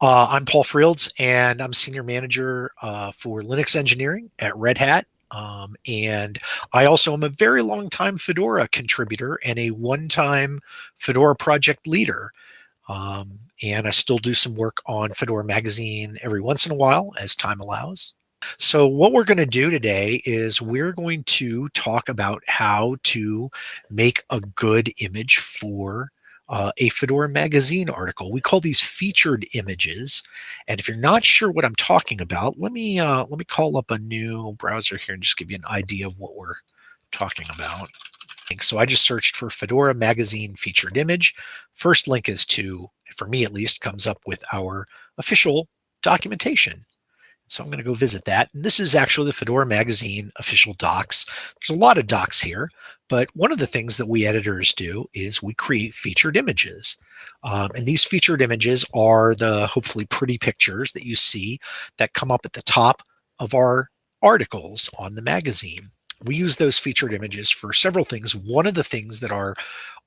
Uh, I'm Paul Frields, and I'm Senior Manager uh, for Linux Engineering at Red Hat. Um, and I also am a very long time Fedora contributor and a one-time Fedora project leader. Um, and I still do some work on Fedora Magazine every once in a while as time allows. So what we're going to do today is we're going to talk about how to make a good image for uh, a Fedora magazine article. We call these featured images. And if you're not sure what I'm talking about, let me uh, let me call up a new browser here and just give you an idea of what we're talking about. So I just searched for Fedora magazine featured image. First link is to, for me at least, comes up with our official documentation. So I'm going to go visit that. And this is actually the Fedora Magazine official docs. There's a lot of docs here, but one of the things that we editors do is we create featured images. Um, and these featured images are the hopefully pretty pictures that you see that come up at the top of our articles on the magazine. We use those featured images for several things. One of the things that our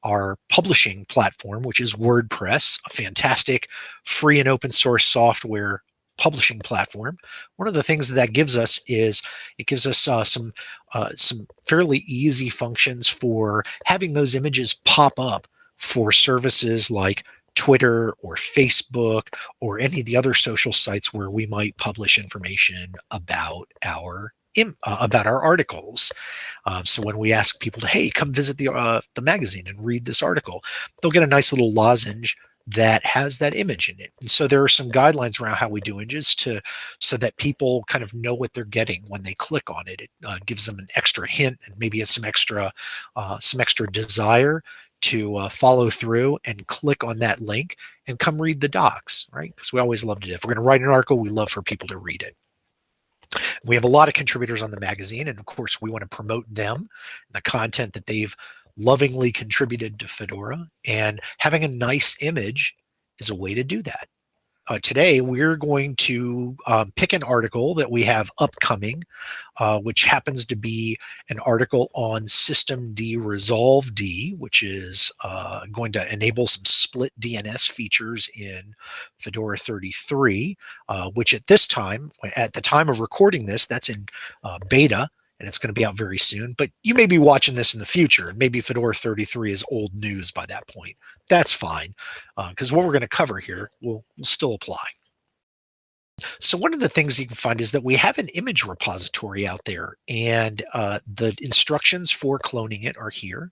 our publishing platform, which is WordPress, a fantastic free and open source software publishing platform. One of the things that, that gives us is it gives us uh, some uh, some fairly easy functions for having those images pop up for services like Twitter or Facebook or any of the other social sites where we might publish information about our uh, about our articles. Um, so when we ask people to, hey, come visit the uh, the magazine and read this article, they'll get a nice little lozenge that has that image in it. And so there are some guidelines around how we do images to so that people kind of know what they're getting when they click on it. It uh, gives them an extra hint and maybe it's some extra uh, some extra desire to uh, follow through and click on that link and come read the docs, right? Because we always love to. If we're going to write an article, we love for people to read it. We have a lot of contributors on the magazine, and of course, we want to promote them, and the content that they've lovingly contributed to Fedora, and having a nice image is a way to do that. Uh, today, we're going to um, pick an article that we have upcoming, uh, which happens to be an article on systemd resolve D, which is uh, going to enable some split DNS features in Fedora 33, uh, which at this time, at the time of recording this, that's in uh, beta and it's going to be out very soon. But you may be watching this in the future, and maybe Fedora 33 is old news by that point. That's fine, because uh, what we're going to cover here will, will still apply. So one of the things you can find is that we have an image repository out there, and uh, the instructions for cloning it are here.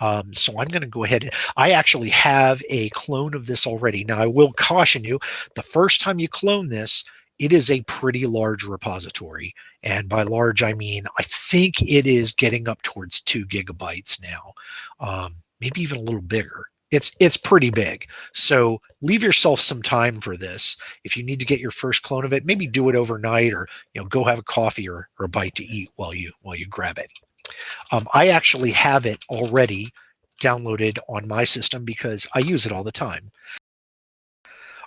Um, so I'm going to go ahead. I actually have a clone of this already. Now I will caution you, the first time you clone this, it is a pretty large repository. And by large, I mean, I think it is getting up towards two gigabytes now, um, maybe even a little bigger. It's, it's pretty big. So leave yourself some time for this. If you need to get your first clone of it, maybe do it overnight or, you know, go have a coffee or, or a bite to eat while you, while you grab it. Um, I actually have it already downloaded on my system because I use it all the time.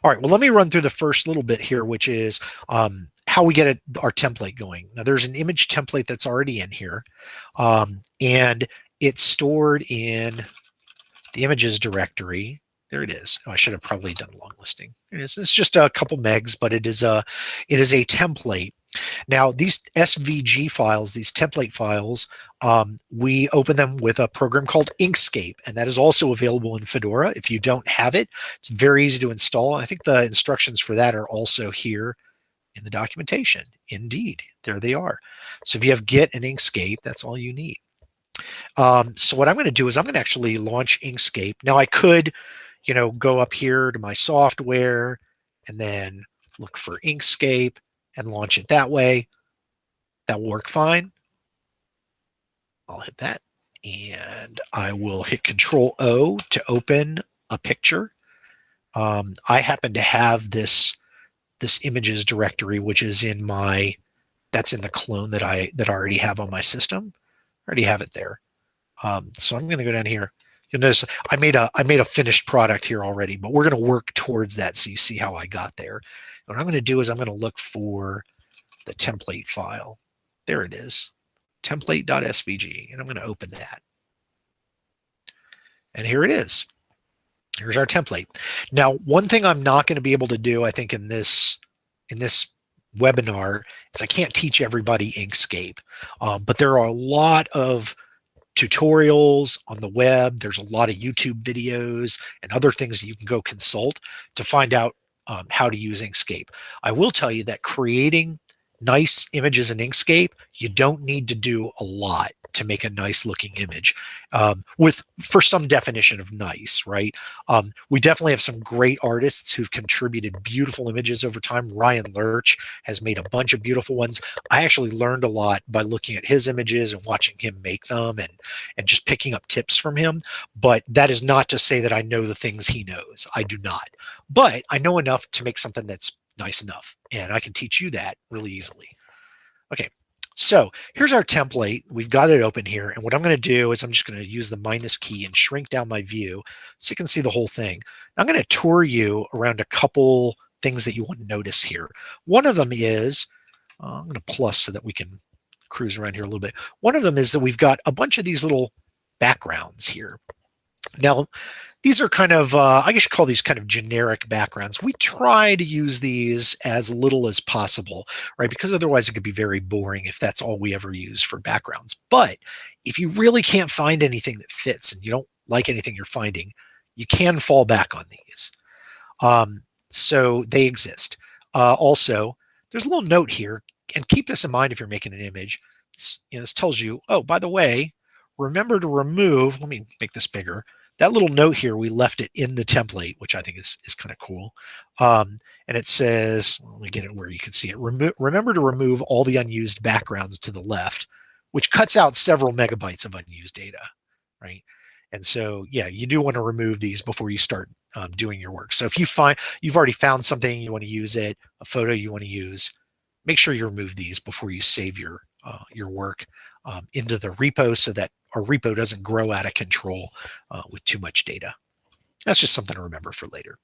All right, well, let me run through the first little bit here, which is um, how we get our template going. Now, there's an image template that's already in here, um, and it's stored in the images directory. There it is. Oh, I should have probably done a long listing. It is. It's just a couple megs, but it is a it is a template now, these SVG files, these template files, um, we open them with a program called Inkscape, and that is also available in Fedora. If you don't have it, it's very easy to install. I think the instructions for that are also here in the documentation. Indeed, there they are. So if you have Git and Inkscape, that's all you need. Um, so what I'm going to do is I'm going to actually launch Inkscape. Now I could, you know, go up here to my software and then look for Inkscape and launch it that way. That will work fine. I'll hit that and I will hit Control O to open a picture. Um, I happen to have this this images directory, which is in my that's in the clone that I that I already have on my system. I already have it there. Um, so I'm going to go down here. You'll notice I made a I made a finished product here already, but we're going to work towards that so you see how I got there. What I'm going to do is I'm going to look for the template file. There it is, template.svg, and I'm going to open that. And here it is. Here's our template. Now, one thing I'm not going to be able to do, I think, in this in this webinar is I can't teach everybody Inkscape, um, but there are a lot of tutorials on the web. There's a lot of YouTube videos and other things you can go consult to find out um, how to use Inkscape. I will tell you that creating nice images in Inkscape, you don't need to do a lot to make a nice looking image um, with for some definition of nice, right? Um, we definitely have some great artists who've contributed beautiful images over time. Ryan Lerch has made a bunch of beautiful ones. I actually learned a lot by looking at his images and watching him make them and, and just picking up tips from him. But that is not to say that I know the things he knows. I do not. But I know enough to make something that's nice enough. And I can teach you that really easily. Okay, so here's our template. We've got it open here. And what I'm going to do is I'm just going to use the minus key and shrink down my view so you can see the whole thing. I'm going to tour you around a couple things that you want to notice here. One of them is, uh, I'm going to plus so that we can cruise around here a little bit. One of them is that we've got a bunch of these little backgrounds here. Now, these are kind of, uh, I guess you call these kind of generic backgrounds. We try to use these as little as possible, right? Because otherwise it could be very boring if that's all we ever use for backgrounds. But if you really can't find anything that fits and you don't like anything you're finding, you can fall back on these. Um, so they exist. Uh, also, there's a little note here, and keep this in mind if you're making an image. You know, this tells you, oh, by the way, remember to remove, let me make this bigger, that little note here, we left it in the template, which I think is, is kind of cool. Um, and it says, let me get it where you can see it. Remo remember to remove all the unused backgrounds to the left, which cuts out several megabytes of unused data, right? And so, yeah, you do want to remove these before you start um, doing your work. So if you find you've already found something, you want to use it, a photo you want to use, make sure you remove these before you save your uh, your work um, into the repo so that our repo doesn't grow out of control uh, with too much data. That's just something to remember for later.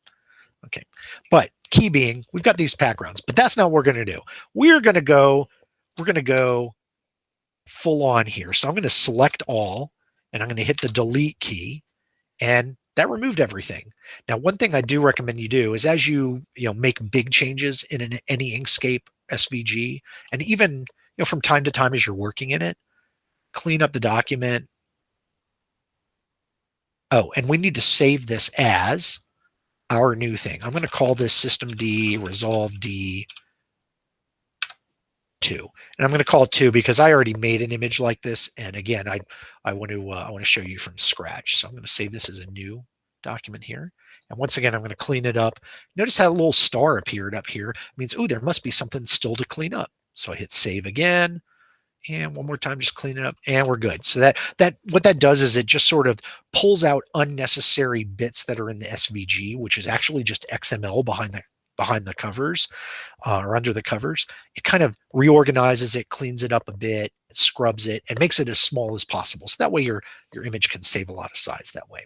Okay, but key being, we've got these backgrounds, but that's not what we're going to do. We're going to go, we're to go full on here. So I'm going to select all, and I'm going to hit the delete key, and that removed everything. Now, one thing I do recommend you do is as you you know make big changes in an, any Inkscape SVG, and even you know from time to time as you're working in it, clean up the document. Oh, and we need to save this as our new thing. I'm going to call this system D resolve D 2. And I'm going to call it 2 because I already made an image like this. And again, I, I want to uh, I want to show you from scratch. So I'm going to save this as a new document here. And once again, I'm going to clean it up. Notice how a little star appeared up here. It means, oh, there must be something still to clean up. So I hit save again and one more time just clean it up and we're good. So that that what that does is it just sort of pulls out unnecessary bits that are in the svg which is actually just xml behind the behind the covers uh, or under the covers. It kind of reorganizes it cleans it up a bit scrubs it and makes it as small as possible. So that way your your image can save a lot of size that way.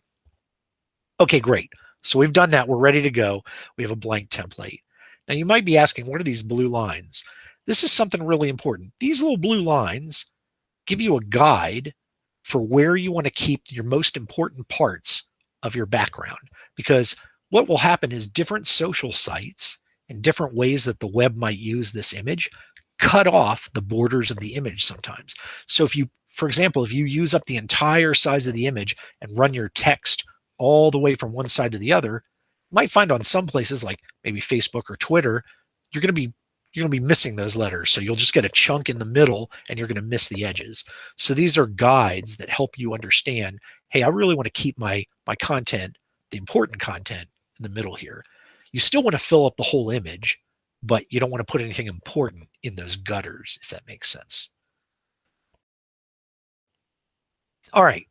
Okay great. So we've done that. We're ready to go. We have a blank template. Now you might be asking what are these blue lines this is something really important. These little blue lines give you a guide for where you want to keep your most important parts of your background. Because what will happen is different social sites and different ways that the web might use this image cut off the borders of the image sometimes. So if you, for example, if you use up the entire size of the image and run your text all the way from one side to the other, you might find on some places like maybe Facebook or Twitter, you're going to be you're going to be missing those letters. So you'll just get a chunk in the middle and you're going to miss the edges. So these are guides that help you understand, hey, I really want to keep my, my content, the important content in the middle here. You still want to fill up the whole image, but you don't want to put anything important in those gutters, if that makes sense. All right.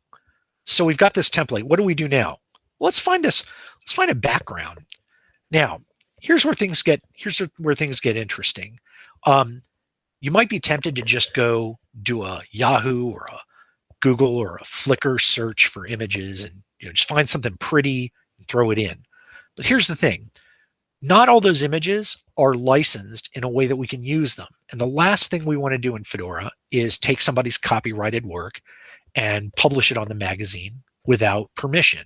So we've got this template. What do we do now? Let's find us, let's find a background. Now, here's where things get here's where things get interesting. Um, you might be tempted to just go do a Yahoo or a Google or a Flickr search for images and you know just find something pretty and throw it in. But here's the thing. Not all those images are licensed in a way that we can use them. And the last thing we want to do in Fedora is take somebody's copyrighted work and publish it on the magazine without permission.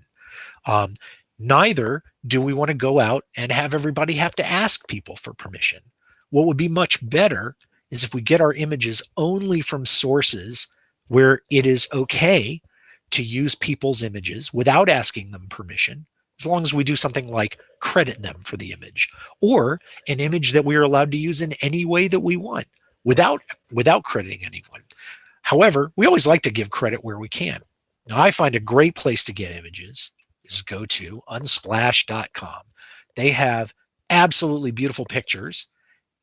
Um, Neither do we want to go out and have everybody have to ask people for permission. What would be much better is if we get our images only from sources where it is okay to use people's images without asking them permission, as long as we do something like credit them for the image or an image that we are allowed to use in any way that we want without without crediting anyone. However, we always like to give credit where we can. Now, I find a great place to get images is go to unsplash.com. They have absolutely beautiful pictures,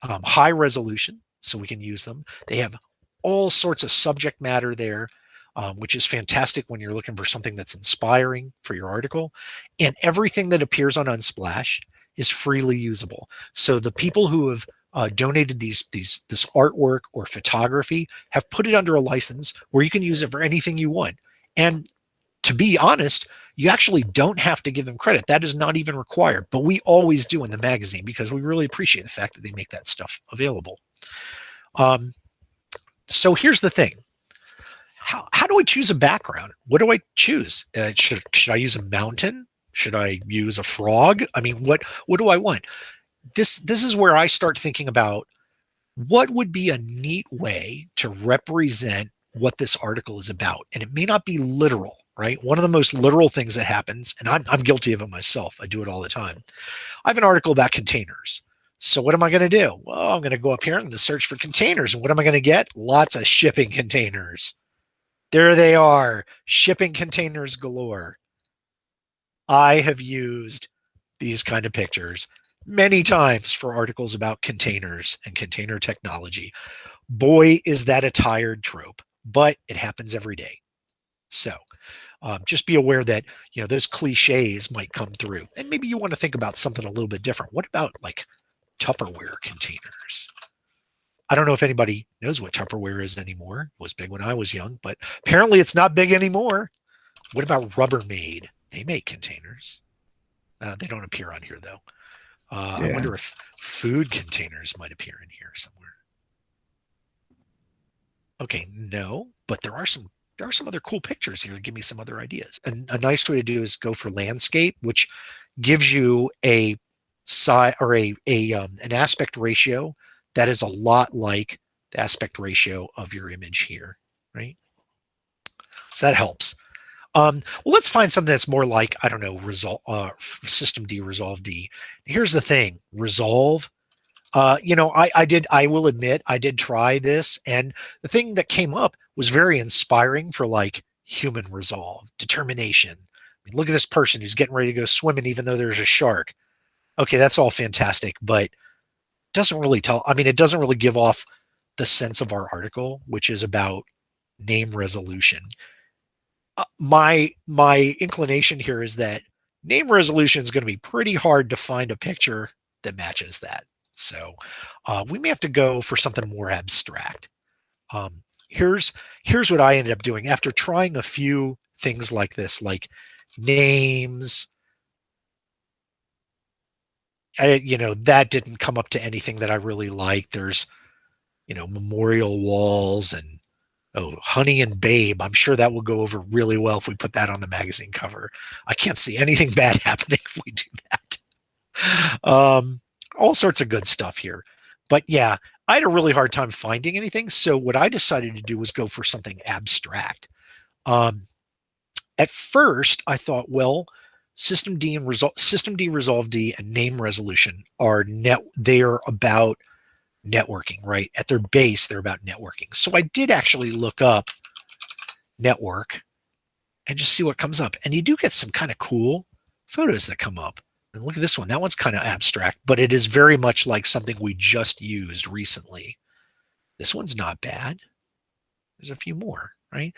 um, high resolution, so we can use them. They have all sorts of subject matter there, um, which is fantastic when you're looking for something that's inspiring for your article. And everything that appears on Unsplash is freely usable. So the people who have uh, donated these these this artwork or photography have put it under a license where you can use it for anything you want. And to be honest, you actually don't have to give them credit. That is not even required, but we always do in the magazine because we really appreciate the fact that they make that stuff available. Um, so here's the thing. How, how do I choose a background? What do I choose? Uh, should, should I use a mountain? Should I use a frog? I mean, what, what do I want? This, this is where I start thinking about what would be a neat way to represent what this article is about. And it may not be literal, right? One of the most literal things that happens, and I'm, I'm guilty of it myself, I do it all the time. I have an article about containers. So what am I going to do? Well, I'm going to go up here and search for containers. And what am I going to get? Lots of shipping containers. There they are, shipping containers galore. I have used these kind of pictures many times for articles about containers and container technology. Boy, is that a tired trope, but it happens every day. So um, just be aware that, you know, those cliches might come through and maybe you want to think about something a little bit different. What about like Tupperware containers? I don't know if anybody knows what Tupperware is anymore. It was big when I was young, but apparently it's not big anymore. What about Rubbermaid? They make containers. Uh, they don't appear on here though. Uh, yeah. I wonder if food containers might appear in here somewhere. Okay, no, but there are some there are some other cool pictures here to give me some other ideas. And a nice way to do is go for landscape, which gives you a size or a, a um, an aspect ratio that is a lot like the aspect ratio of your image here, right? So that helps. Um, well, let's find something that's more like, I don't know, resolve, uh, system D, resolve D. Here's the thing, resolve. Uh, you know, I, I did, I will admit, I did try this. And the thing that came up was very inspiring for like human resolve, determination. I mean, look at this person who's getting ready to go swimming, even though there's a shark. Okay, that's all fantastic, but doesn't really tell. I mean, it doesn't really give off the sense of our article, which is about name resolution. Uh, my my inclination here is that name resolution is going to be pretty hard to find a picture that matches that. So uh, we may have to go for something more abstract. Um, here's here's what I ended up doing after trying a few things like this, like names, I, you know, that didn't come up to anything that I really liked. There's, you know, memorial walls and oh, Honey and Babe. I'm sure that will go over really well if we put that on the magazine cover. I can't see anything bad happening if we do that. Um, all sorts of good stuff here. But yeah, I had a really hard time finding anything. So what I decided to do was go for something abstract. Um, at first, I thought, well, System D and Resolve System D Resolve D and name resolution are net they are about networking, right? At their base, they're about networking. So I did actually look up network and just see what comes up. And you do get some kind of cool photos that come up. And look at this one. That one's kind of abstract, but it is very much like something we just used recently. This one's not bad. There's a few more, right?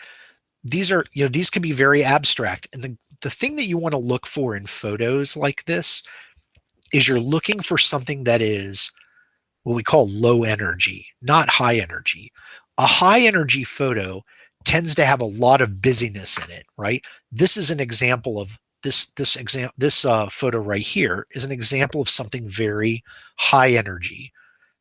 These are, you know, these can be very abstract. And the the thing that you want to look for in photos like this is you're looking for something that is what we call low energy, not high energy. A high energy photo tends to have a lot of busyness in it, right? This is an example of this this example this uh, photo right here is an example of something very high energy,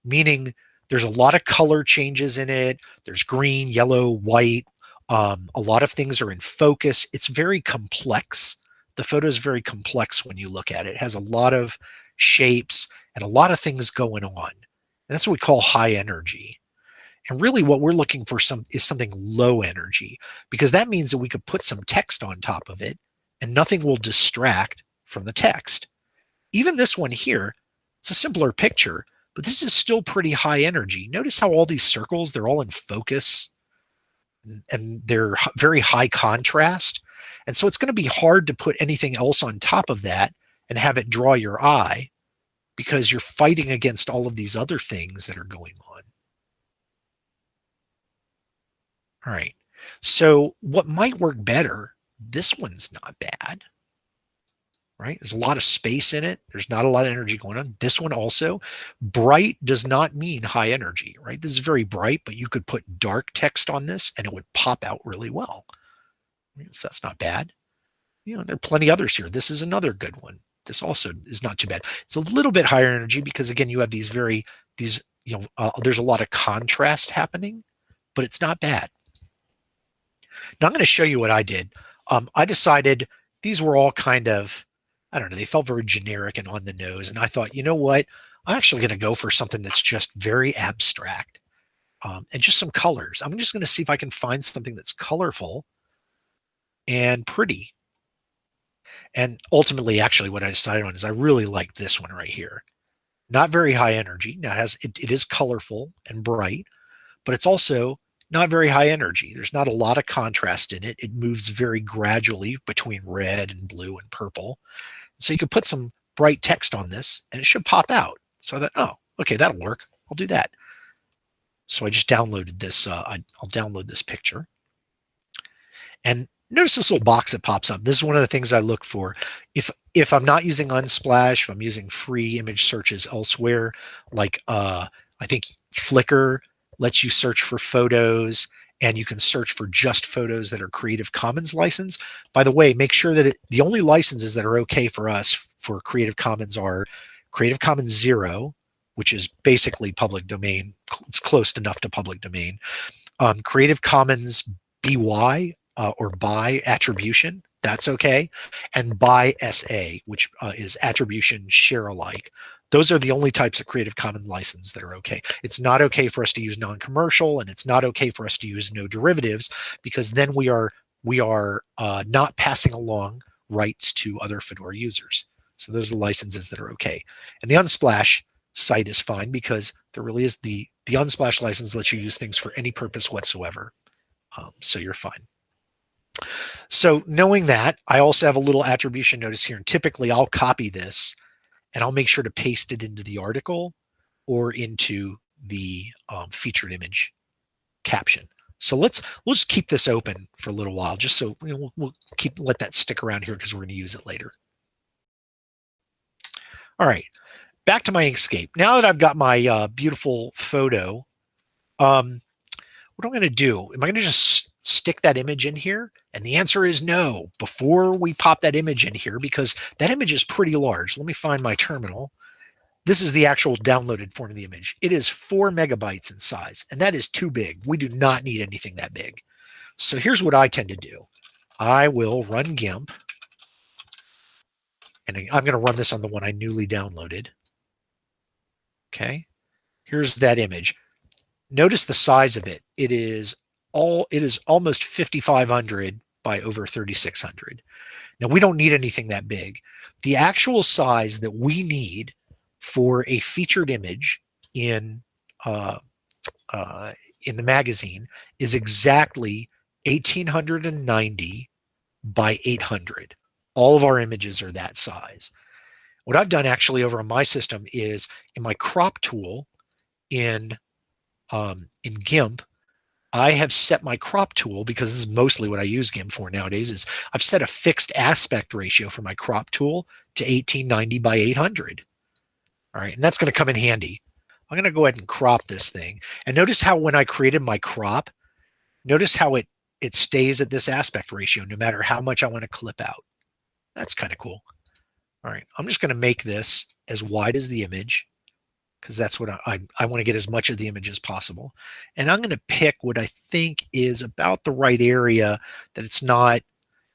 meaning there's a lot of color changes in it. There's green, yellow, white, um, a lot of things are in focus. It's very complex, the photo is very complex when you look at it. It has a lot of shapes and a lot of things going on. And that's what we call high energy. And really what we're looking for some is something low energy because that means that we could put some text on top of it and nothing will distract from the text. Even this one here, it's a simpler picture, but this is still pretty high energy. Notice how all these circles, they're all in focus and they're very high contrast. And so it's going to be hard to put anything else on top of that and have it draw your eye because you're fighting against all of these other things that are going on. All right. So what might work better, this one's not bad, right? There's a lot of space in it. There's not a lot of energy going on. This one also, bright does not mean high energy, right? This is very bright, but you could put dark text on this and it would pop out really well. So that's not bad. You know, there are plenty others here. This is another good one. This also is not too bad. It's a little bit higher energy because again, you have these very, these, you know, uh, there's a lot of contrast happening, but it's not bad. Now I'm going to show you what I did. Um, I decided these were all kind of, I don't know, they felt very generic and on the nose. And I thought, you know what? I'm actually going to go for something that's just very abstract um, and just some colors. I'm just going to see if I can find something that's colorful and pretty. And ultimately, actually, what I decided on is I really like this one right here. Not very high energy. Now it has it, it is colorful and bright, but it's also not very high energy. There's not a lot of contrast in it. It moves very gradually between red and blue and purple. So you could put some bright text on this and it should pop out. So I thought, oh, okay, that'll work. I'll do that. So I just downloaded this. Uh, I, will download this picture. And notice this little box that pops up. This is one of the things I look for. If if I'm not using Unsplash, if I'm using free image searches elsewhere, like uh, I think Flickr lets you search for photos and you can search for just photos that are Creative Commons license. By the way, make sure that it, the only licenses that are okay for us for Creative Commons are Creative Commons Zero, which is basically public domain. It's close enough to public domain. Um, Creative Commons BY uh, or by attribution, that's okay. And by SA, which uh, is attribution share alike. Those are the only types of Creative Commons license that are okay. It's not okay for us to use non-commercial, and it's not okay for us to use no derivatives because then we are we are uh, not passing along rights to other Fedora users. So those are the licenses that are okay. And the Unsplash site is fine because there really is the the Unsplash license lets you use things for any purpose whatsoever. Um, so you're fine. So knowing that, I also have a little attribution notice here. And typically I'll copy this and I'll make sure to paste it into the article or into the um, featured image caption. So let's just keep this open for a little while, just so you know, we'll, we'll keep let that stick around here because we're going to use it later. All right, back to my Inkscape. Now that I've got my uh, beautiful photo, um, what am I going to do? Am I going to just stick that image in here? And the answer is no, before we pop that image in here, because that image is pretty large. Let me find my terminal. This is the actual downloaded form of the image. It is four megabytes in size, and that is too big. We do not need anything that big. So here's what I tend to do. I will run GIMP, and I'm going to run this on the one I newly downloaded. Okay, here's that image. Notice the size of it. It is all it is almost 5500 by over 3600 now we don't need anything that big. The actual size that we need for a featured image in uh, uh, in the magazine is exactly 1890 by 800 all of our images are that size. What I've done actually over on my system is in my crop tool in um, in GIMP I have set my crop tool because this is mostly what I use GIMP for nowadays is I've set a fixed aspect ratio for my crop tool to 1890 by 800. All right, and that's going to come in handy. I'm going to go ahead and crop this thing. And notice how when I created my crop, notice how it it stays at this aspect ratio no matter how much I want to clip out. That's kind of cool. All right, I'm just going to make this as wide as the image because that's what I, I, I want to get as much of the image as possible. And I'm going to pick what I think is about the right area that it's not,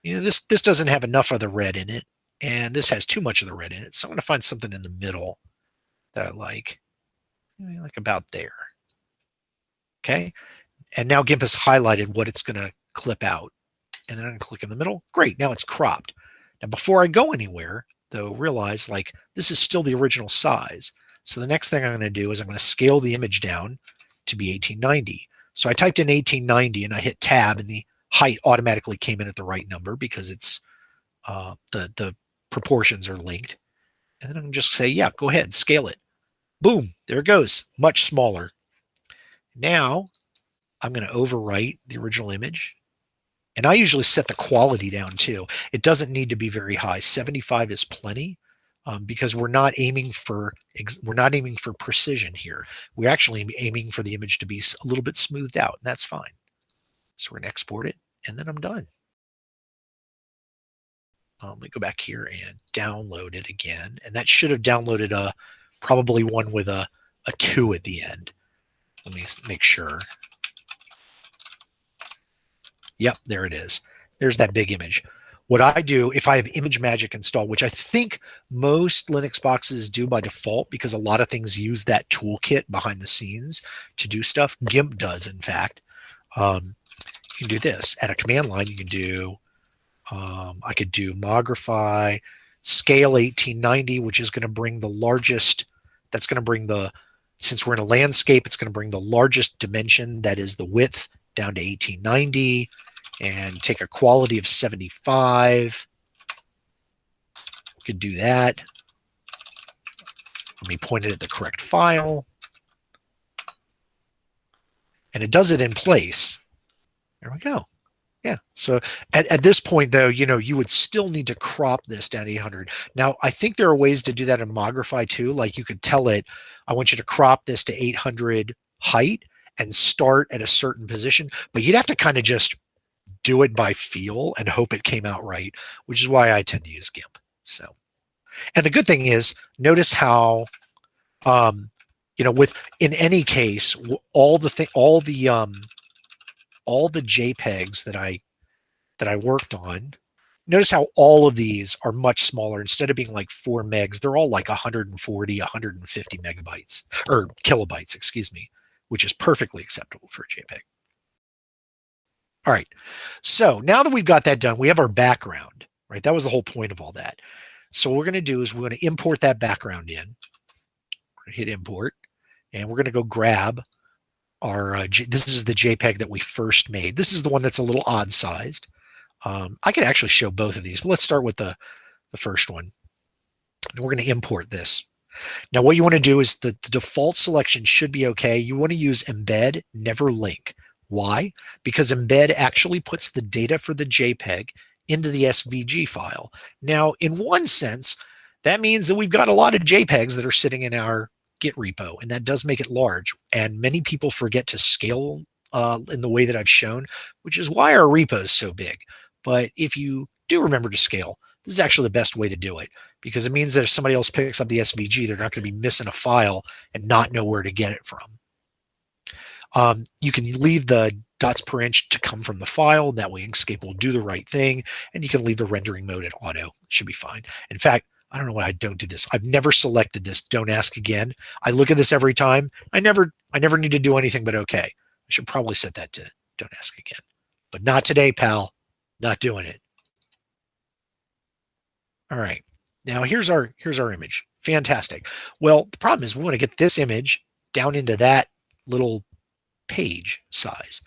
you know, this, this doesn't have enough of the red in it, and this has too much of the red in it. So I'm going to find something in the middle that I like, like about there. Okay. And now GIMP has highlighted what it's going to clip out. And then I'm going to click in the middle. Great. Now it's cropped. Now, before I go anywhere, though, realize like this is still the original size. So the next thing I'm going to do is I'm going to scale the image down to be 1890. So I typed in 1890 and I hit tab and the height automatically came in at the right number because it's uh, the, the proportions are linked. And then I'm just say, yeah, go ahead, scale it. Boom, there it goes, much smaller. Now I'm going to overwrite the original image. And I usually set the quality down too. It doesn't need to be very high. 75 is plenty um, because we're not aiming for we're not aiming for precision here. We're actually aiming for the image to be a little bit smoothed out, and that's fine. So we're to export it, and then I'm done. Um, let me go back here and download it again. And that should have downloaded a probably one with a, a two at the end. Let me make sure. Yep, there it is. There's that big image. What I do, if I have ImageMagick installed, which I think most Linux boxes do by default because a lot of things use that toolkit behind the scenes to do stuff. GIMP does, in fact. Um, you can do this. At a command line, you can do, um, I could do Mogrify, scale 1890, which is going to bring the largest, that's going to bring the, since we're in a landscape, it's going to bring the largest dimension, that is the width, down to 1890 and take a quality of 75. We could do that. Let me point it at the correct file. And it does it in place. There we go. Yeah. So at, at this point, though, you know, you would still need to crop this down to 800. Now, I think there are ways to do that in Mogrify too. Like you could tell it, I want you to crop this to 800 height and start at a certain position, but you'd have to kind of just do it by feel and hope it came out right, which is why I tend to use GIMP. So, and the good thing is, notice how, um, you know, with in any case, all the thing, all the um, all the JPEGs that I that I worked on. Notice how all of these are much smaller. Instead of being like four megs, they're all like 140, 150 megabytes or kilobytes, excuse me, which is perfectly acceptable for a JPEG. All right. So now that we've got that done, we have our background, right? That was the whole point of all that. So what we're going to do is we're going to import that background in. hit import, and we're going to go grab our, uh, this is the JPEG that we first made. This is the one that's a little odd sized. Um, I could actually show both of these, but let's start with the, the first one. And we're going to import this. Now, what you want to do is the, the default selection should be okay. You want to use embed, never link. Why? Because embed actually puts the data for the JPEG into the SVG file. Now, in one sense, that means that we've got a lot of JPEGs that are sitting in our Git repo, and that does make it large. And many people forget to scale uh, in the way that I've shown, which is why our repo is so big. But if you do remember to scale, this is actually the best way to do it because it means that if somebody else picks up the SVG, they're not going to be missing a file and not know where to get it from. Um, you can leave the dots per inch to come from the file. That way Inkscape will do the right thing. And you can leave the rendering mode at auto. Should be fine. In fact, I don't know why I don't do this. I've never selected this. Don't ask again. I look at this every time. I never, I never need to do anything but okay. I should probably set that to don't ask again. But not today, pal. Not doing it. All right. Now here's our here's our image. Fantastic. Well, the problem is we want to get this image down into that little page size.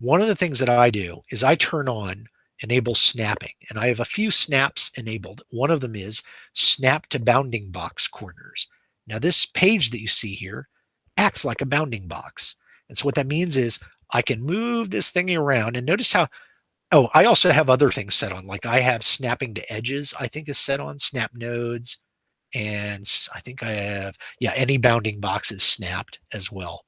One of the things that I do is I turn on enable snapping and I have a few snaps enabled. One of them is snap to bounding box corners. Now this page that you see here acts like a bounding box. And so what that means is I can move this thing around and notice how, oh, I also have other things set on, like I have snapping to edges, I think is set on snap nodes. And I think I have, yeah, any bounding box is snapped as well.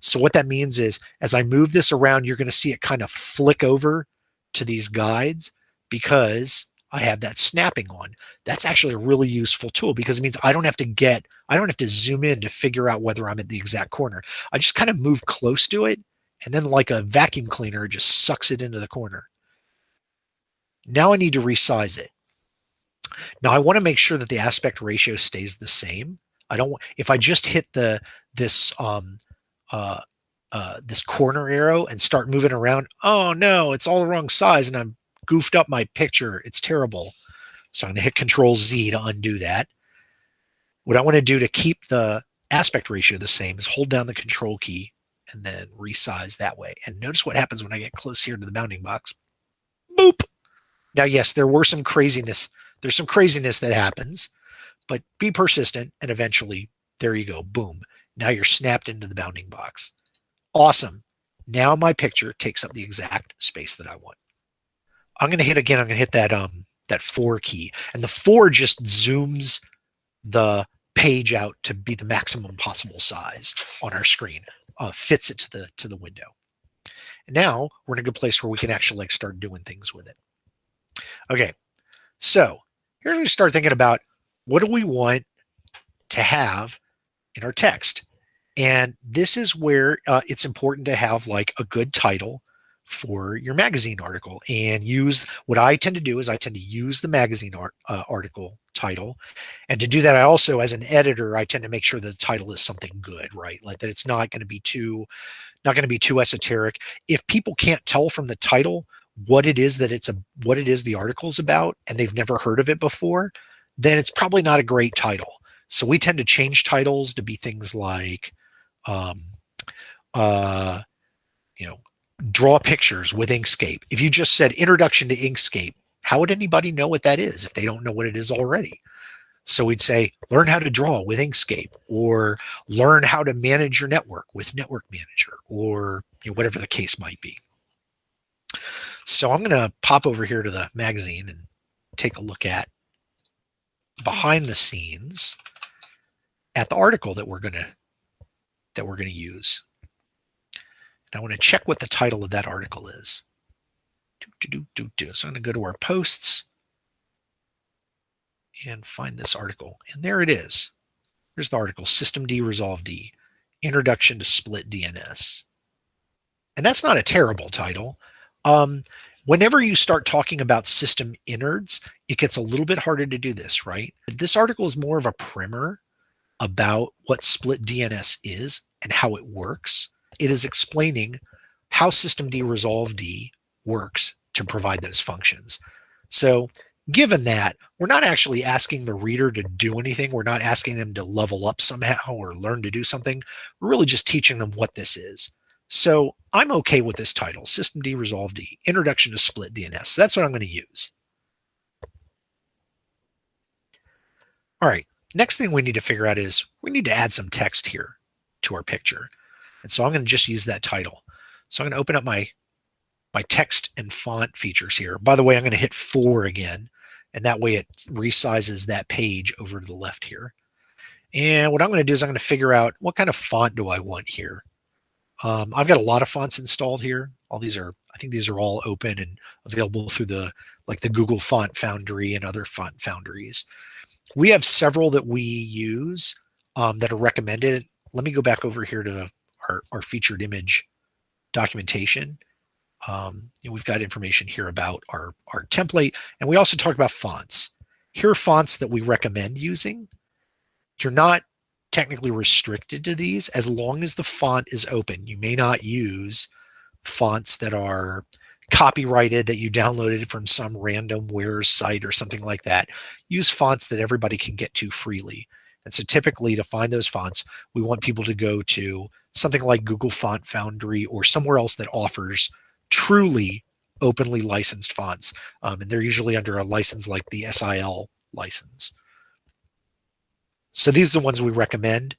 So what that means is as I move this around, you're going to see it kind of flick over to these guides because I have that snapping on. That's actually a really useful tool because it means I don't have to get, I don't have to zoom in to figure out whether I'm at the exact corner. I just kind of move close to it and then like a vacuum cleaner, just sucks it into the corner. Now I need to resize it. Now I want to make sure that the aspect ratio stays the same. I don't if I just hit the this um uh uh this corner arrow and start moving around, oh no, it's all the wrong size and I'm goofed up my picture. It's terrible. So I'm going to hit Control Z to undo that. What I want to do to keep the aspect ratio the same is hold down the Control key and then resize that way. And notice what happens when I get close here to the bounding box. Boop. Now, yes, there were some craziness. There's some craziness that happens, but be persistent and eventually there you go. Boom. Now you're snapped into the bounding box. Awesome. Now my picture takes up the exact space that I want. I'm going to hit again. I'm going to hit that um that four key, and the four just zooms the page out to be the maximum possible size on our screen, uh, fits it to the to the window. And now we're in a good place where we can actually like start doing things with it. Okay, so here's we start thinking about what do we want to have in our text. And this is where uh, it's important to have like a good title for your magazine article and use what I tend to do is I tend to use the magazine art, uh, article title. And to do that, I also, as an editor, I tend to make sure that the title is something good, right? Like that it's not going to be too, not going to be too esoteric. If people can't tell from the title what it is that it's a, what it is the article is about, and they've never heard of it before, then it's probably not a great title. So we tend to change titles to be things like, um, uh, you know, draw pictures with Inkscape. If you just said introduction to Inkscape, how would anybody know what that is if they don't know what it is already? So we'd say, learn how to draw with Inkscape or learn how to manage your network with Network Manager or you know, whatever the case might be. So I'm going to pop over here to the magazine and take a look at behind the scenes at the article that we're going to that we're going to use. And I want to check what the title of that article is. Do, do, do, do, So I'm going to go to our posts and find this article. And there it is. Here's the article, System D Resolve D, Introduction to Split DNS. And that's not a terrible title. Um, whenever you start talking about system innards, it gets a little bit harder to do this, right? This article is more of a primer about what split DNS is and how it works it is explaining how systemd resolve D works to provide those functions. So given that, we're not actually asking the reader to do anything. We're not asking them to level up somehow or learn to do something. We're really just teaching them what this is. So I'm okay with this title, systemd resolve D, Introduction to Split DNS. That's what I'm going to use. All right, next thing we need to figure out is we need to add some text here to our picture. And so I'm going to just use that title. So I'm going to open up my, my text and font features here. By the way, I'm going to hit four again, and that way it resizes that page over to the left here. And what I'm going to do is I'm going to figure out what kind of font do I want here. Um, I've got a lot of fonts installed here. All these are, I think these are all open and available through the, like the Google Font Foundry and other font foundries. We have several that we use um, that are recommended. Let me go back over here to our, our featured image documentation. Um, we've got information here about our, our template, and we also talk about fonts. Here are fonts that we recommend using. You're not technically restricted to these as long as the font is open. You may not use fonts that are copyrighted that you downloaded from some random warez site or something like that. Use fonts that everybody can get to freely. And so typically to find those fonts, we want people to go to something like Google Font Foundry or somewhere else that offers truly openly licensed fonts. Um, and they're usually under a license like the SIL license. So these are the ones we recommend.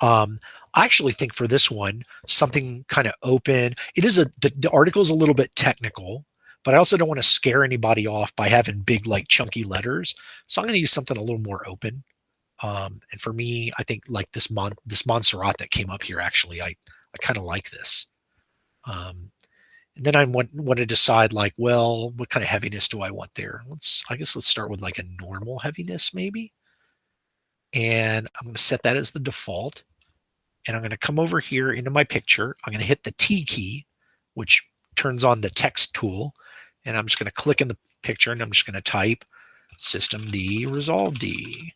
Um, I actually think for this one, something kind of open. It is a, the, the article is a little bit technical, but I also don't want to scare anybody off by having big, like chunky letters. So I'm going to use something a little more open. Um, and for me, I think like this Mon this Montserrat that came up here, actually, I, I kind of like this. Um, and then I want, want to decide like, well, what kind of heaviness do I want there? Let's, I guess let's start with like a normal heaviness maybe. And I'm going to set that as the default. And I'm going to come over here into my picture. I'm going to hit the T key, which turns on the text tool. And I'm just going to click in the picture and I'm just going to type system D resolve D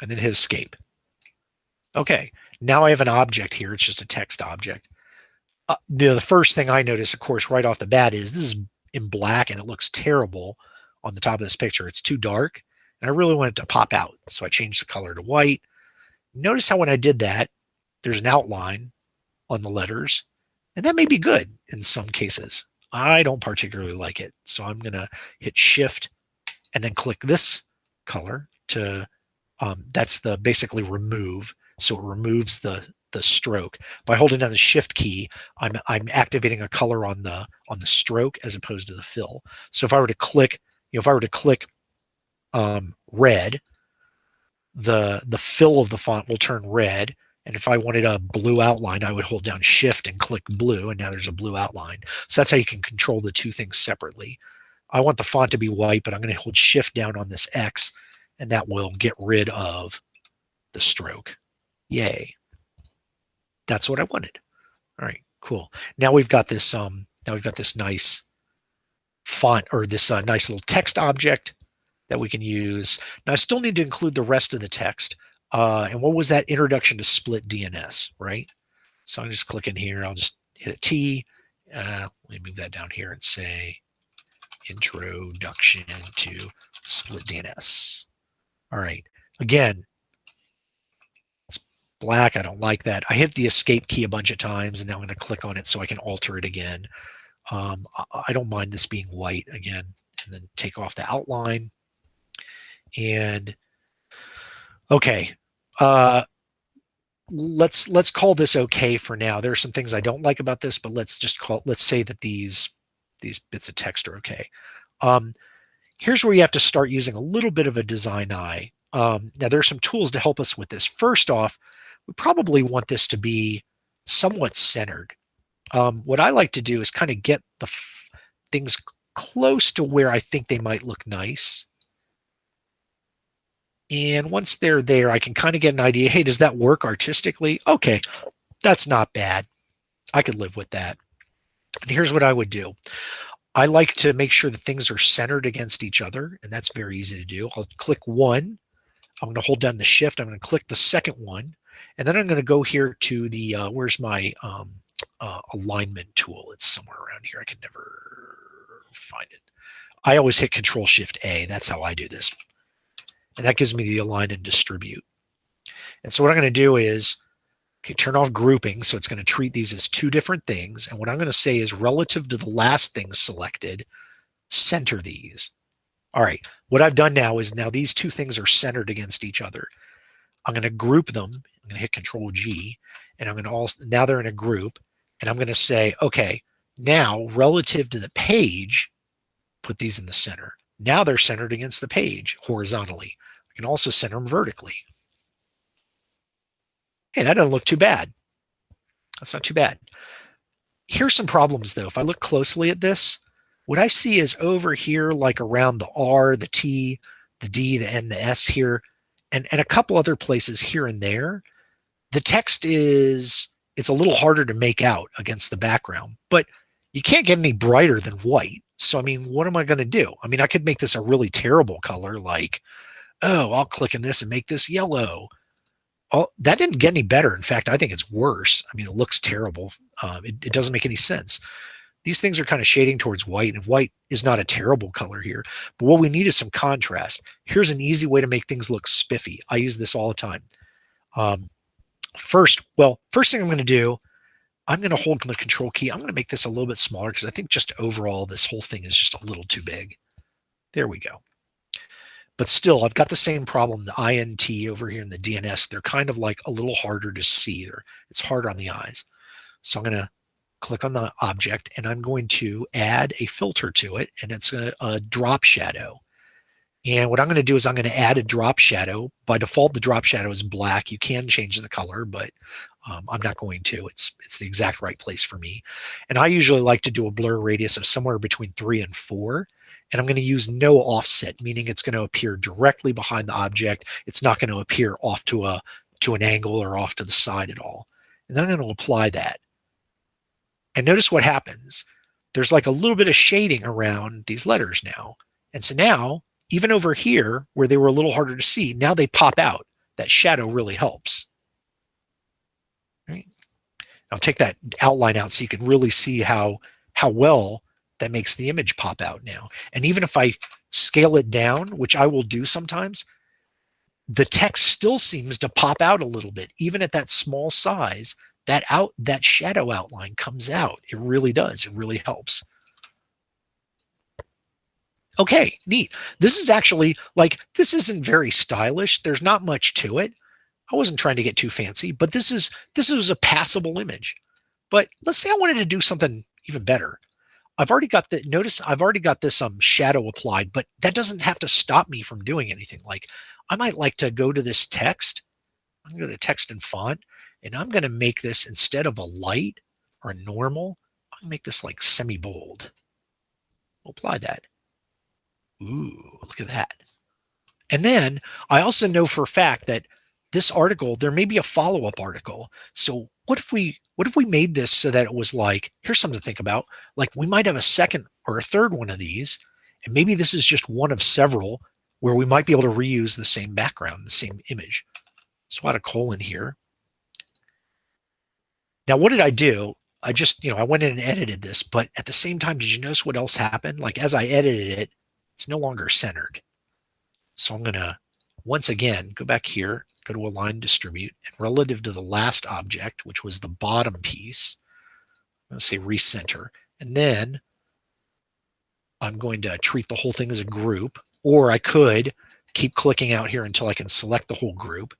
and then hit escape. Okay, now I have an object here. It's just a text object. Uh, the, the first thing I notice, of course, right off the bat is this is in black and it looks terrible on the top of this picture. It's too dark and I really want it to pop out. So I changed the color to white. Notice how when I did that, there's an outline on the letters and that may be good in some cases. I don't particularly like it. So I'm going to hit shift and then click this color to um, that's the basically remove. So it removes the the stroke by holding down the shift key. I'm I'm activating a color on the on the stroke as opposed to the fill. So if I were to click, you know, if I were to click um, red, the the fill of the font will turn red. And if I wanted a blue outline, I would hold down shift and click blue, and now there's a blue outline. So that's how you can control the two things separately. I want the font to be white, but I'm going to hold shift down on this X and that will get rid of the stroke. Yay. That's what I wanted. All right, cool. Now we've got this um now we've got this nice font or this uh, nice little text object that we can use. Now I still need to include the rest of the text. Uh, and what was that introduction to split DNS, right? So I'm just clicking here. I'll just hit a T. Uh, let me move that down here and say introduction to split DNS. All right. Again, it's black. I don't like that. I hit the escape key a bunch of times and now I'm going to click on it so I can alter it again. Um, I don't mind this being white again and then take off the outline. And okay, uh, let's let's call this okay for now. There are some things I don't like about this, but let's just call let's say that these these bits of text are okay. Um, Here's where you have to start using a little bit of a design eye. Um, now, there are some tools to help us with this. First off, we probably want this to be somewhat centered. Um, what I like to do is kind of get the things close to where I think they might look nice. And once they're there, I can kind of get an idea, hey, does that work artistically? Okay, that's not bad. I could live with that. And here's what I would do. I like to make sure that things are centered against each other, and that's very easy to do. I'll click one. I'm going to hold down the shift. I'm going to click the second one, and then I'm going to go here to the, uh, where's my um, uh, alignment tool? It's somewhere around here. I can never find it. I always hit Control Shift A. That's how I do this. And that gives me the align and distribute. And so what I'm going to do is Okay, turn off grouping. So it's going to treat these as two different things. And what I'm going to say is relative to the last thing selected, center these. All right, what I've done now is now these two things are centered against each other. I'm going to group them. I'm going to hit Control G, and I'm going to also now they're in a group, and I'm going to say, okay, now relative to the page, put these in the center. Now they're centered against the page horizontally. I can also center them vertically. Hey, that doesn't look too bad. That's not too bad. Here's some problems though. If I look closely at this, what I see is over here, like around the R, the T, the D, the N, the S here, and, and a couple other places here and there, the text is, it's a little harder to make out against the background, but you can't get any brighter than white. So, I mean, what am I going to do? I mean, I could make this a really terrible color like, oh, I'll click in this and make this yellow all, that didn't get any better. In fact, I think it's worse. I mean, it looks terrible. Um, it, it doesn't make any sense. These things are kind of shading towards white, and white is not a terrible color here. But what we need is some contrast. Here's an easy way to make things look spiffy. I use this all the time. Um, first, well, first thing I'm going to do, I'm going to hold the control key. I'm going to make this a little bit smaller because I think just overall this whole thing is just a little too big. There we go. But still, I've got the same problem. The INT over here in the DNS, they're kind of like a little harder to see. Or it's harder on the eyes. So I'm going to click on the object and I'm going to add a filter to it and it's a, a drop shadow. And what I'm going to do is I'm going to add a drop shadow. By default, the drop shadow is black. You can change the color, but um, I'm not going to. It's it's the exact right place for me. And I usually like to do a blur radius of somewhere between three and four. And I'm going to use no offset, meaning it's going to appear directly behind the object. It's not going to appear off to a to an angle or off to the side at all. And then I'm going to apply that. And notice what happens. there's like a little bit of shading around these letters now. And so now, even over here, where they were a little harder to see, now they pop out. That shadow really helps. Right? I'll take that outline out so you can really see how, how well that makes the image pop out now. And even if I scale it down, which I will do sometimes, the text still seems to pop out a little bit, even at that small size. That out that shadow outline comes out. It really does. It really helps. Okay, neat. This is actually like this isn't very stylish. There's not much to it. I wasn't trying to get too fancy, but this is this is a passable image. But let's say I wanted to do something even better. I've already got the notice I've already got this um shadow applied, but that doesn't have to stop me from doing anything. Like I might like to go to this text. I'm going to text and font, and I'm going to make this instead of a light or a normal, I'll make this like semi-bold. apply that. Ooh, look at that. And then I also know for a fact that this article, there may be a follow-up article. So what if we what if we made this so that it was like, here's something to think about. Like we might have a second or a third one of these, and maybe this is just one of several where we might be able to reuse the same background, the same image. So I had a colon here. Now, what did I do? I just, you know, I went in and edited this, but at the same time, did you notice what else happened? Like as I edited it, it's no longer centered. So I'm going to, once again, go back here, go to align distribute, and relative to the last object, which was the bottom piece, I'm going to say recenter. And then I'm going to treat the whole thing as a group. Or I could keep clicking out here until I can select the whole group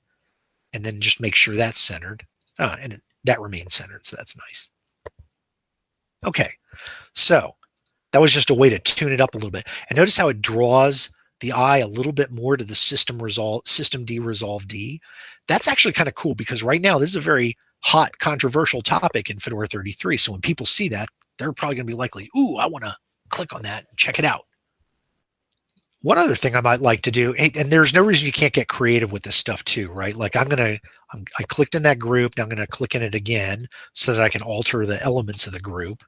and then just make sure that's centered. Ah, and that remains centered, so that's nice. Okay, so that was just a way to tune it up a little bit. And notice how it draws the eye a little bit more to the system resolve systemd resolve D. That's actually kind of cool because right now this is a very hot controversial topic in Fedora 33. So when people see that, they're probably going to be likely, ooh, I want to click on that and check it out. One other thing I might like to do, and there's no reason you can't get creative with this stuff too, right? Like I'm going to, I clicked in that group. Now I'm going to click in it again so that I can alter the elements of the group.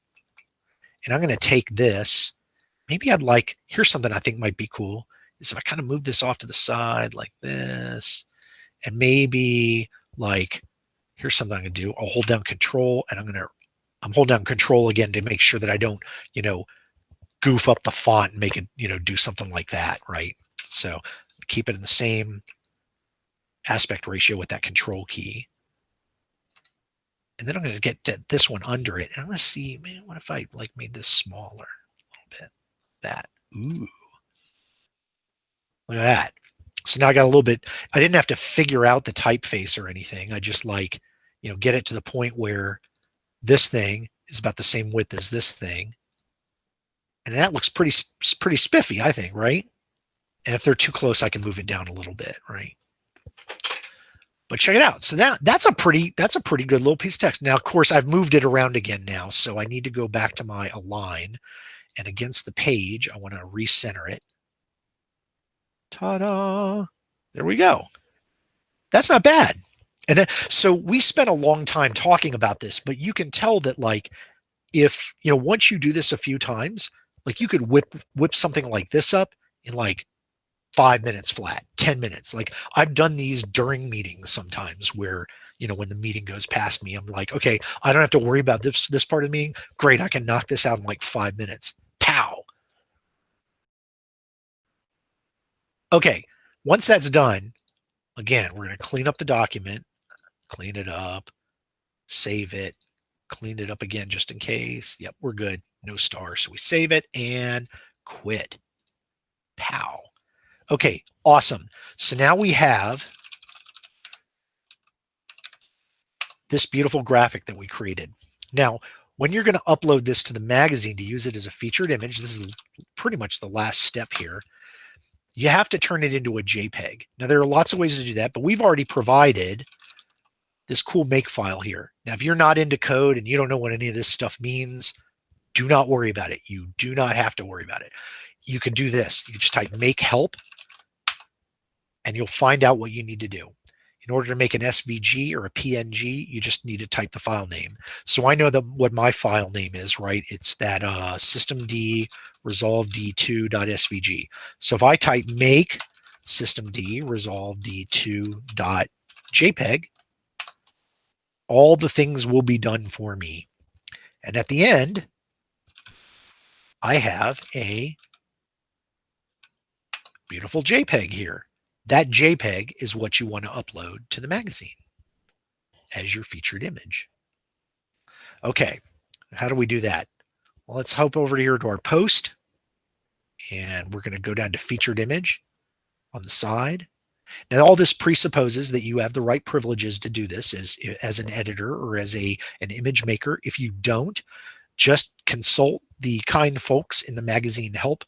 And I'm going to take this. Maybe I'd like, here's something I think might be cool is if I kind of move this off to the side like this, and maybe like, here's something I'm to do. I'll hold down control and I'm to, I'm holding down control again to make sure that I don't, you know, goof up the font and make it, you know, do something like that, right? So keep it in the same aspect ratio with that control key. And then I'm going to get this one under it. And I'm going to see, man, what if I like made this smaller a little bit? That. Ooh. Look at that. So now I got a little bit, I didn't have to figure out the typeface or anything. I just like, you know, get it to the point where this thing is about the same width as this thing. And that looks pretty, pretty spiffy, I think, right? And if they're too close, I can move it down a little bit, right? But check it out. So now that's a pretty, that's a pretty good little piece of text. Now, of course, I've moved it around again now. So I need to go back to my align and against the page, I want to recenter it. Ta-da. There we go. That's not bad. And then, so we spent a long time talking about this, but you can tell that like, if, you know, once you do this a few times, like you could whip whip something like this up in like five minutes flat, 10 minutes. Like I've done these during meetings sometimes where, you know, when the meeting goes past me, I'm like, okay, I don't have to worry about this, this part of the meeting. Great. I can knock this out in like five minutes. Pow. Okay. Once that's done, again, we're going to clean up the document, clean it up, save it, clean it up again just in case. Yep, we're good no stars. So we save it and quit. Pow. Okay, awesome. So now we have this beautiful graphic that we created. Now, when you're going to upload this to the magazine to use it as a featured image, this is pretty much the last step here. You have to turn it into a JPEG. Now, there are lots of ways to do that, but we've already provided this cool make file here. Now, if you're not into code and you don't know what any of this stuff means, do not worry about it. You do not have to worry about it. You can do this. You can just type make help and you'll find out what you need to do. in order to make an SVG or a PNG, you just need to type the file name. So I know what my file name is, right? It's that uh, systemd resolve d2.svg. So if I type make systemd resolve d2.jpg, all the things will be done for me. And at the end, I have a beautiful JPEG here. That JPEG is what you want to upload to the magazine as your featured image. Okay, how do we do that? Let's hop over here to our post and we're going to go down to featured image on the side. Now, all this presupposes that you have the right privileges to do this as, as an editor or as a an image maker. If you don't, just consult the kind folks in the magazine help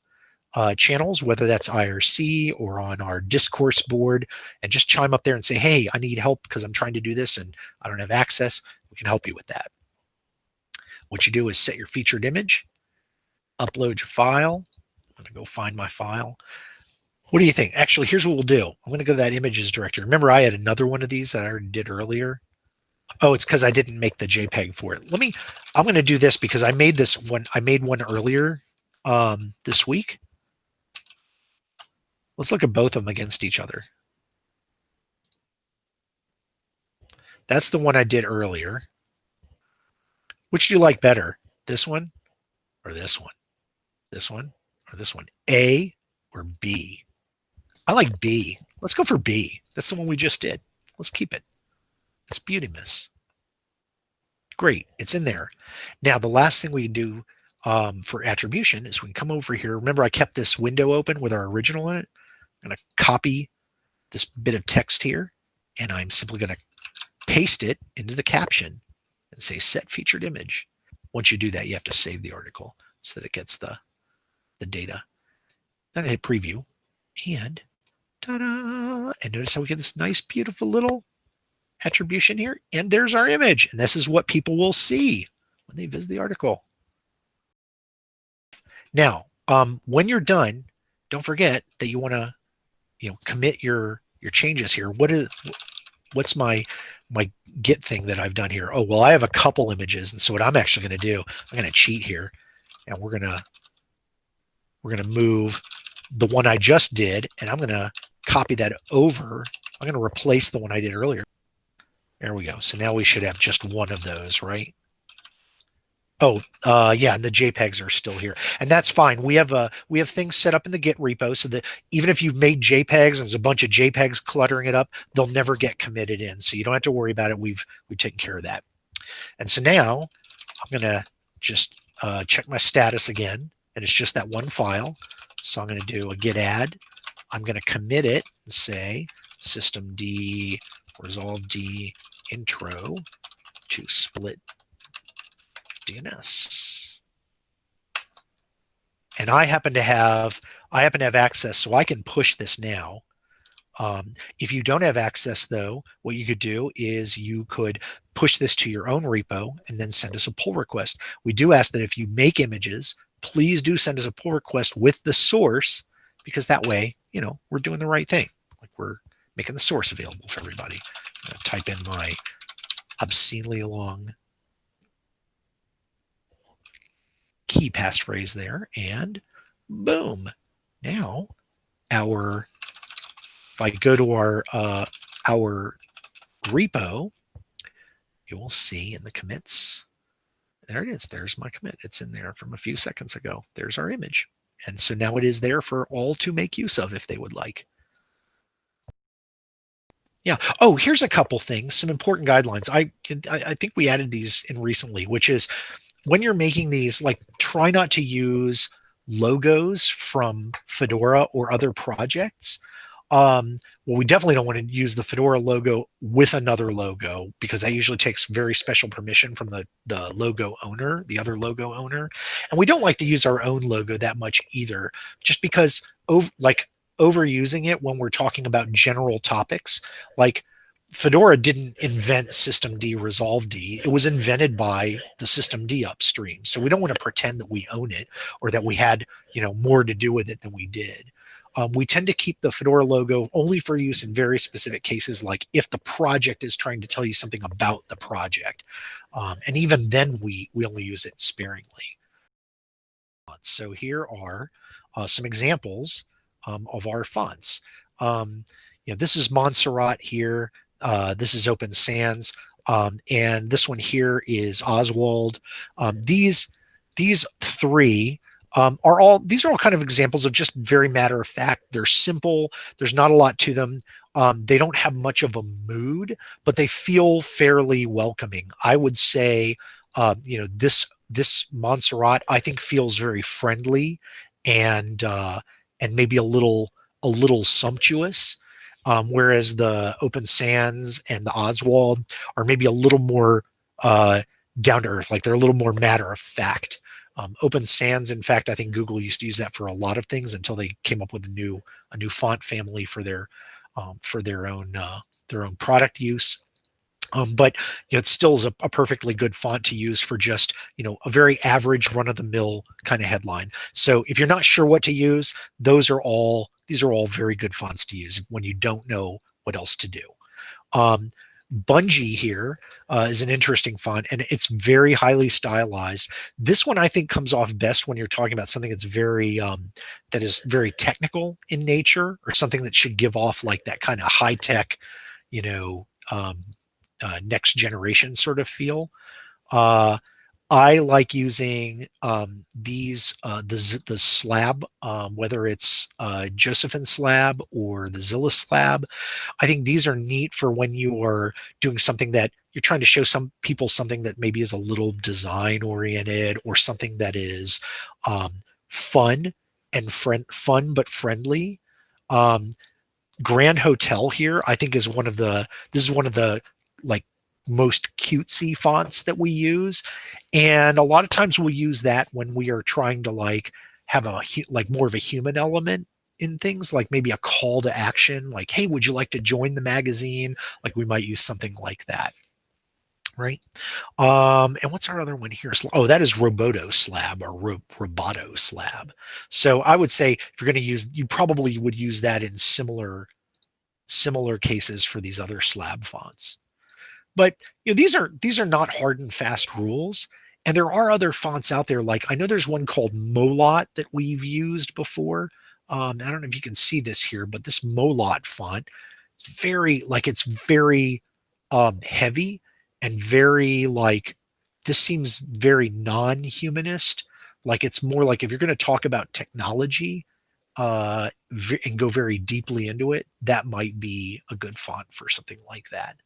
uh, channels, whether that's IRC or on our discourse board, and just chime up there and say, hey, I need help because I'm trying to do this and I don't have access. We can help you with that. What you do is set your featured image, upload your file. I'm going to go find my file. What do you think? Actually, here's what we'll do. I'm going to go to that images directory. Remember, I had another one of these that I already did earlier. Oh, it's because I didn't make the JPEG for it. Let me, I'm going to do this because I made this one. I made one earlier um, this week. Let's look at both of them against each other. That's the one I did earlier. Which do you like better? This one or this one? This one or this one? A or B? I like B. Let's go for B. That's the one we just did. Let's keep it. It's Beauty Miss. Great. It's in there. Now, the last thing we do um, for attribution is we can come over here. Remember, I kept this window open with our original in it. I'm going to copy this bit of text here, and I'm simply going to paste it into the caption and say set featured image. Once you do that, you have to save the article so that it gets the, the data. Then I hit preview and ta-da! And notice how we get this nice, beautiful little attribution here. And there's our image. And this is what people will see when they visit the article. Now, um, when you're done, don't forget that you want to you know commit your your changes here what is what's my my git thing that I've done here? Oh well I have a couple images and so what I'm actually going to do I'm going to cheat here and we're going to we're going to move the one I just did and I'm going to copy that over. I'm going to replace the one I did earlier. There we go. So now we should have just one of those right Oh, uh, yeah, and the JPEGs are still here, and that's fine. We have uh, we have things set up in the Git repo so that even if you've made JPEGs and there's a bunch of JPEGs cluttering it up, they'll never get committed in. So you don't have to worry about it. We've we've taken care of that. And so now I'm gonna just uh, check my status again, and it's just that one file. So I'm gonna do a git add. I'm gonna commit it and say systemd resolve d intro to split DNS. And I happen to have I happen to have access, so I can push this now. Um, if you don't have access, though, what you could do is you could push this to your own repo and then send us a pull request. We do ask that if you make images, please do send us a pull request with the source, because that way, you know, we're doing the right thing. Like we're making the source available for everybody. type in my obscenely long key passphrase there and boom. Now our, if I go to our, uh, our repo, you will see in the commits, there it is. There's my commit. It's in there from a few seconds ago. There's our image. And so now it is there for all to make use of if they would like. Yeah. Oh, here's a couple things, some important guidelines. I, I think we added these in recently, which is when you're making these, like try not to use logos from Fedora or other projects. Um, well, we definitely don't want to use the Fedora logo with another logo because that usually takes very special permission from the, the logo owner, the other logo owner. And we don't like to use our own logo that much either, just because over, like overusing it when we're talking about general topics, like Fedora didn't invent systemd resolve D. It was invented by the systemd upstream. So we don't want to pretend that we own it or that we had, you know, more to do with it than we did. Um, we tend to keep the Fedora logo only for use in very specific cases, like if the project is trying to tell you something about the project. Um, and even then we, we only use it sparingly. So here are uh, some examples um, of our fonts. Um, you know, this is Montserrat here. Uh, this is Open Sans. Um, and this one here is Oswald. Um, these these three um, are all these are all kind of examples of just very matter of fact. They're simple. There's not a lot to them. Um, they don't have much of a mood, but they feel fairly welcoming. I would say, uh, you know, this this Montserrat I think feels very friendly and uh, and maybe a little a little sumptuous. Um, whereas the Open Sans and the Oswald are maybe a little more uh, down to earth, like they're a little more matter of fact. Um, Open Sans, in fact, I think Google used to use that for a lot of things until they came up with a new a new font family for their um, for their own uh, their own product use. Um, but you know, it still is a, a, perfectly good font to use for just you know a very average run-of-the-mill kind of headline. So if you're not sure what to use, those are all these are all very good fonts to use when you don't know what else to do. Um, Bungee here uh, is an interesting font and it's very highly stylized. This one I think comes off best when you're talking about something that's very um, that is very technical in nature or something that should give off like that kind of high tech, you know, um, uh, next generation sort of feel. Uh, I like using um, these, uh, the, the slab, um, whether it's uh, Josefin slab or the Zilla slab. I think these are neat for when you are doing something that you're trying to show some people something that maybe is a little design oriented or something that is um, fun and friend fun but friendly. Um, Grand Hotel here, I think is one of the, this is one of the like most cutesy fonts that we use. And a lot of times we'll use that when we are trying to like have a like more of a human element in things like maybe a call to action like hey would you like to join the magazine? Like we might use something like that right? Um and what's our other one here? Oh that is roboto slab or Ro roboto slab. So i would say if you're going to use you probably would use that in similar similar cases for these other slab fonts but you know, these are these are not hard and fast rules. And there are other fonts out there. Like I know there's one called Molot that we've used before. Um, I don't know if you can see this here, but this Molot font, it's very like it's very um, heavy and very like this seems very non-humanist. Like it's more like if you're going to talk about technology uh, and go very deeply into it, that might be a good font for something like that.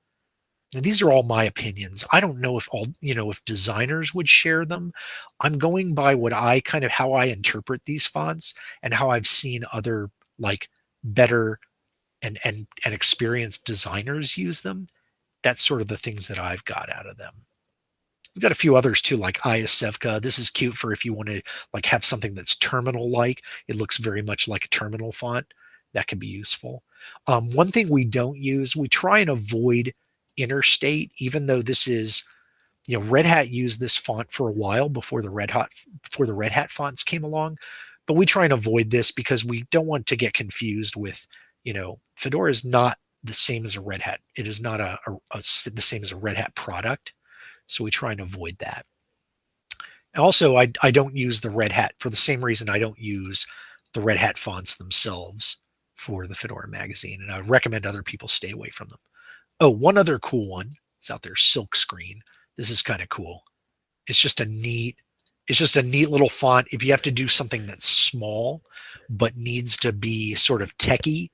Now, these are all my opinions. I don't know if all, you know, if designers would share them. I'm going by what I kind of how I interpret these fonts and how I've seen other like better and and and experienced designers use them. That's sort of the things that I've got out of them. We've got a few others too, like Iosevka. This is cute for if you want to like have something that's terminal-like. It looks very much like a terminal font. That can be useful. Um, one thing we don't use, we try and avoid interstate, even though this is, you know, Red Hat used this font for a while before the Red Hat before the Red Hat fonts came along, but we try and avoid this because we don't want to get confused with, you know, Fedora is not the same as a Red Hat. It is not a, a, a the same as a Red Hat product, so we try and avoid that. Also, I, I don't use the Red Hat for the same reason I don't use the Red Hat fonts themselves for the Fedora magazine, and I recommend other people stay away from them. Oh, one other cool one. It's out there, Silk Screen. This is kind of cool. It's just a neat, it's just a neat little font. If you have to do something that's small, but needs to be sort of techy,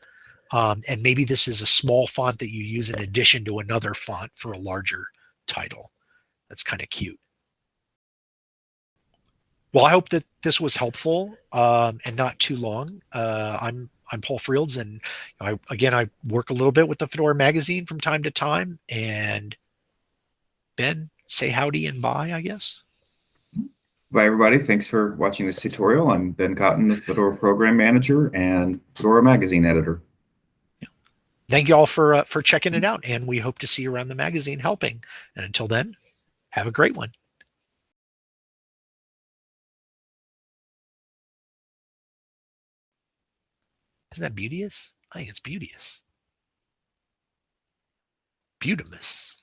um, and maybe this is a small font that you use in addition to another font for a larger title. That's kind of cute. Well, I hope that this was helpful um, and not too long. Uh, I'm I'm Paul Frields, and I, again, I work a little bit with the Fedora magazine from time to time. And Ben, say howdy and bye, I guess. Bye, everybody. Thanks for watching this tutorial. I'm Ben Cotton, the Fedora Program Manager and Fedora Magazine Editor. Thank you all for, uh, for checking it out, and we hope to see you around the magazine helping. And until then, have a great one. Isn't that beauteous? I think it's beauteous. Butamus.